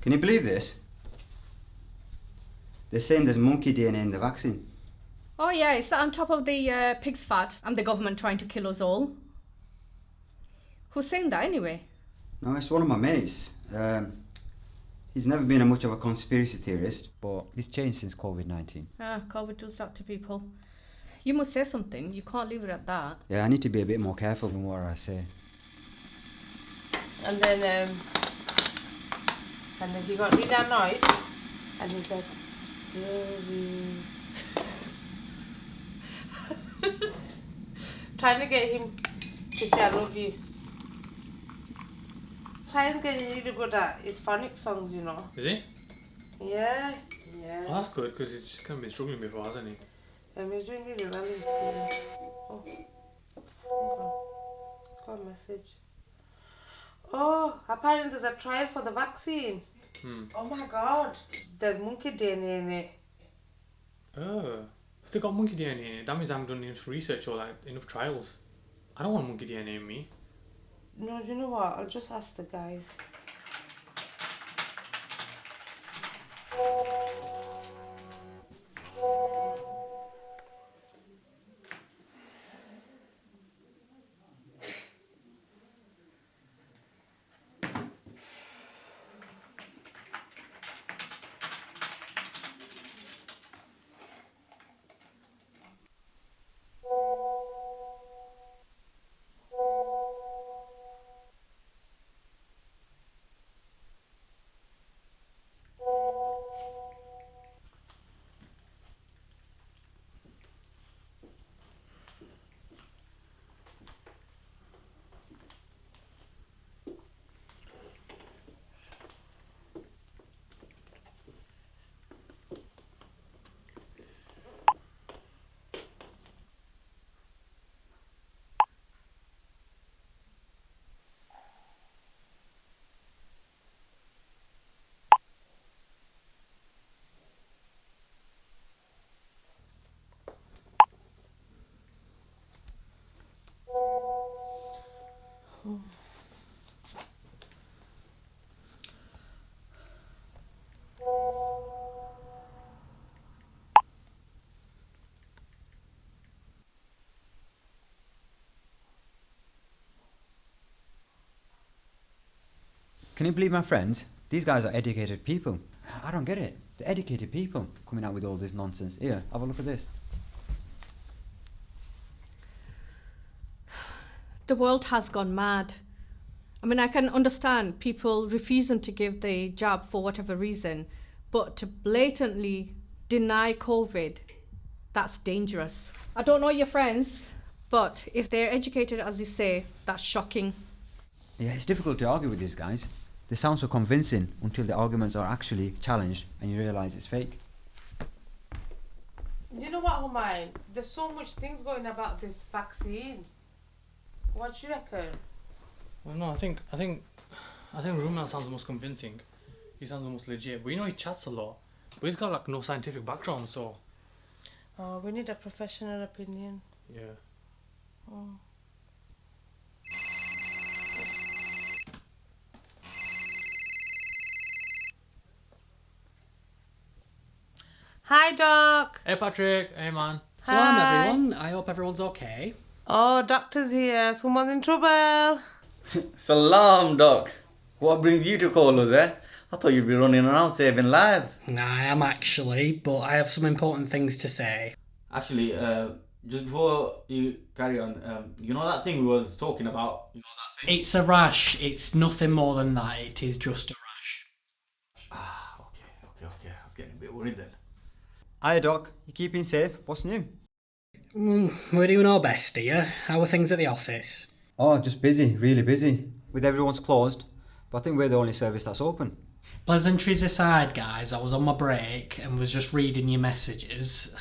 Can you believe this? They're saying there's monkey DNA in the vaccine. Oh yeah, is that on top of the uh, pig's fat and the government trying to kill us all? Who's saying that anyway? No, it's one of my mates. Um, he's never been a much of a conspiracy theorist, but he's changed since COVID-19. Ah, COVID does that to people. You must say something. You can't leave it at that. Yeah, I need to be a bit more careful with what I say. And then, um, and then he got really annoyed, and he said, "Baby." Trying to get him to say I love you. Trying getting really good at his phonic songs, you know. Is he? Yeah, yeah. Well, that's good because he's just kind of been struggling before, hasn't he? Um, he's doing really well in school. Oh, okay. Got a message. Oh, apparently there's a trial for the vaccine. Hmm. Oh my god. There's monkey DNA in it. Oh. If they got monkey DNA in it, that means I haven't done enough research or like enough trials. I don't want monkey DNA in me. No, you know what? I'll just ask the guys. Can you believe my friends? These guys are educated people. I don't get it. They're educated people coming out with all this nonsense. Here, have a look at this. The world has gone mad. I mean, I can understand people refusing to give the jab for whatever reason, but to blatantly deny COVID, that's dangerous. I don't know your friends, but if they're educated as you say, that's shocking. Yeah, it's difficult to argue with these guys. They sound so convincing until the arguments are actually challenged and you realise it's fake. You know what, Humayun? There's so much things going about this vaccine. What do you reckon? Well, no, I think I think I think Rumna sounds the most convincing. He sounds the most legit. But you know, he chats a lot, but he's got like no scientific background, so Oh, we need a professional opinion. yeah. Oh. Hi, Doc. Hey, Patrick. Hey, man. Salam Hi. everyone, I hope everyone's okay. Oh, doctor's here. Someone's in trouble. Salam, Doc. What brings you to call us, eh? I thought you'd be running around saving lives. Nah, I am actually, but I have some important things to say. Actually, uh, just before you carry on, um, you know that thing we was talking about? You know that thing? It's a rash, it's nothing more than that, it is just a rash. Ah, okay, okay, okay. I'm getting a bit worried then. Hiya, Doc. You keeping safe? What's new? Mm, we're doing our best here. How are things at the office? Oh, just busy, really busy. With everyone's closed, but I think we're the only service that's open. Pleasantries aside, guys, I was on my break and was just reading your messages.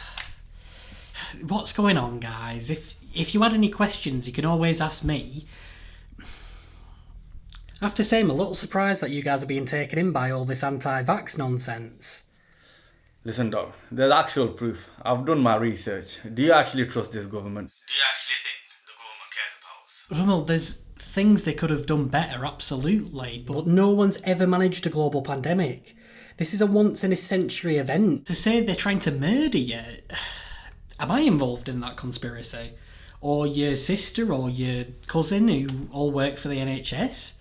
What's going on, guys? If if you had any questions, you can always ask me. I have to say, I'm a little surprised that you guys are being taken in by all this anti-vax nonsense. Listen, Doc, there's actual proof. I've done my research. Do you actually trust this government? Do you actually think the government cares about us? Rummel, there's things they could have done better, absolutely. But no one's ever managed a global pandemic. This is a once in a century event. To say they're trying to murder you, am I involved in that conspiracy? Or your sister or your cousin who all work for the NHS?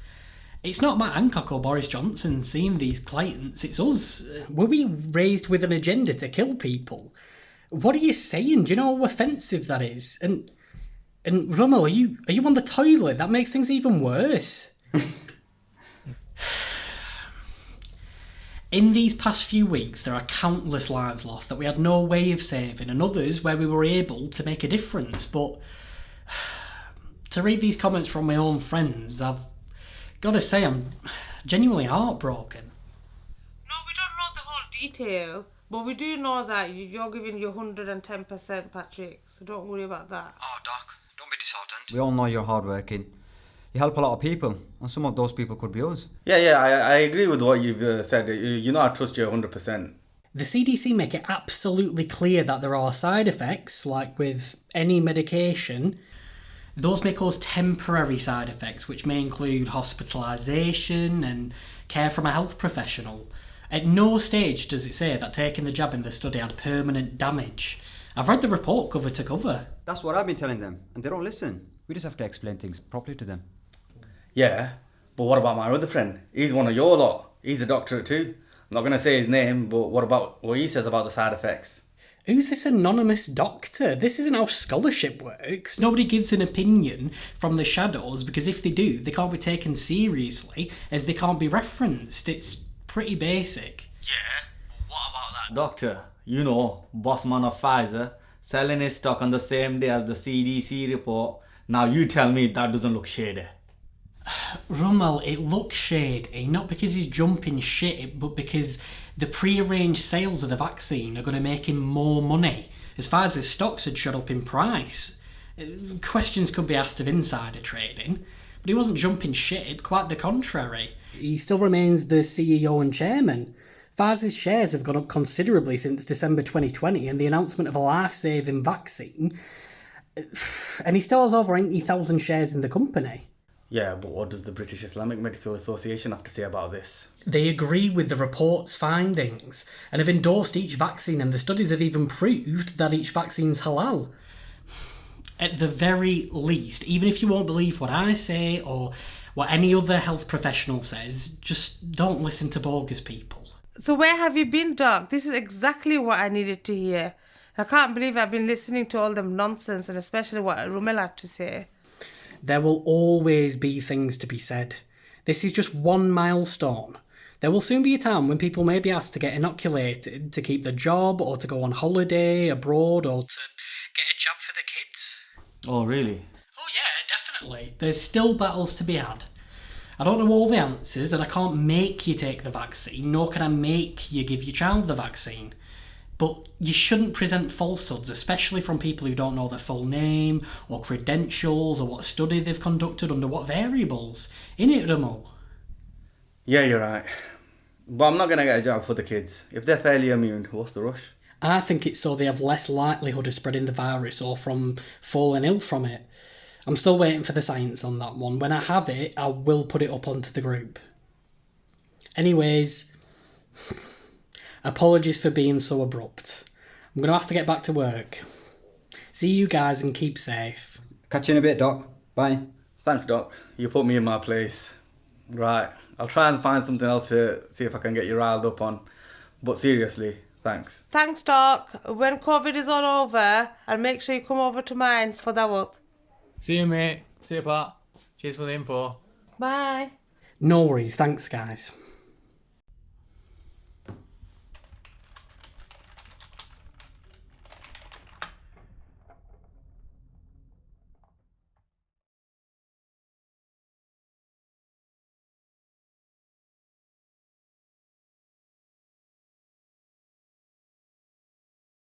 It's not Matt Hancock or Boris Johnson seeing these clients, it's us. Were we raised with an agenda to kill people? What are you saying? Do you know how offensive that is? And and Rummel, are you are you on the toilet? That makes things even worse. In these past few weeks, there are countless lives lost that we had no way of saving, and others where we were able to make a difference. But to read these comments from my own friends, I've got to say I'm genuinely heartbroken. No, we don't know the whole detail, but we do know that you- you're giving your 110%, Patrick. So don't worry about that. Oh, Doc, don't be disheartened. We all know you're hardworking. You help a lot of people, and some of those people could be us. Yeah, yeah, I, I agree with what you've uh, said. You, you know, I trust you 100%. The CDC make it absolutely clear that there are side effects, like with any medication. Those may cause temporary side effects, which may include hospitalisation and care from a health professional. At no stage does it say that taking the jab in the study had permanent damage. I've read the report cover to cover. That's what I've been telling them, and they don't listen. We just have to explain things properly to them. Yeah, but what about my other friend? He's one of your lot. He's a doctor too. I'm not going to say his name, but what about what he says about the side effects? Who's this anonymous doctor? This isn't how scholarship works. Nobody gives an opinion from the shadows because if they do, they can't be taken seriously as they can't be referenced. It's pretty basic. Yeah, what about that? Doctor, you know, boss man of Pfizer, selling his stock on the same day as the CDC report. Now you tell me that doesn't look shady. Rummel, it looks shady, not because he's jumping shit, but because the pre-arranged sales of the vaccine are going to make him more money, as far as his stocks had shot up in price. Uh, Questions could be asked of insider trading, but he wasn't jumping shit, quite the contrary. He still remains the CEO and chairman. Pfizer's shares have gone up considerably since December 2020 and the announcement of a life-saving vaccine, and he still has over 80,000 shares in the company. Yeah, but what does the British Islamic Medical Association have to say about this? They agree with the report's findings and have endorsed each vaccine, and the studies have even proved that each vaccine's halal. At the very least, even if you won't believe what I say or what any other health professional says, just don't listen to bogus people. So where have you been, Doc? This is exactly what I needed to hear. I can't believe I've been listening to all them nonsense and especially what Rumel had to say. There will always be things to be said. This is just one milestone. There will soon be a time when people may be asked to get inoculated to keep their job or to go on holiday abroad or to get a job for the kids. Oh, really? Oh, yeah, definitely. There's still battles to be had. I don't know all the answers, and I can't make you take the vaccine, nor can I make you give your child the vaccine. But you shouldn't present falsehoods, especially from people who don't know their full name, or credentials, or what study they've conducted under what variables. In Innit, Ramo? Yeah, you're right. But I'm not going to get a job for the kids. If they're fairly immune, what's the rush? I think it's so they have less likelihood of spreading the virus or from falling ill from it. I'm still waiting for the science on that one. When I have it, I will put it up onto the group. Anyways, apologies for being so abrupt. I'm going to have to get back to work. See you guys and keep safe. Catch you in a bit, Doc. Bye. Thanks, Doc. You put me in my place. Right. I'll try and find something else to see if I can get you riled up on. But seriously, thanks. Thanks, Doc. When COVID is all over, and make sure you come over to mine for that one. See you, mate. See you, Pat. Cheers for the info. Bye. No worries, thanks, guys.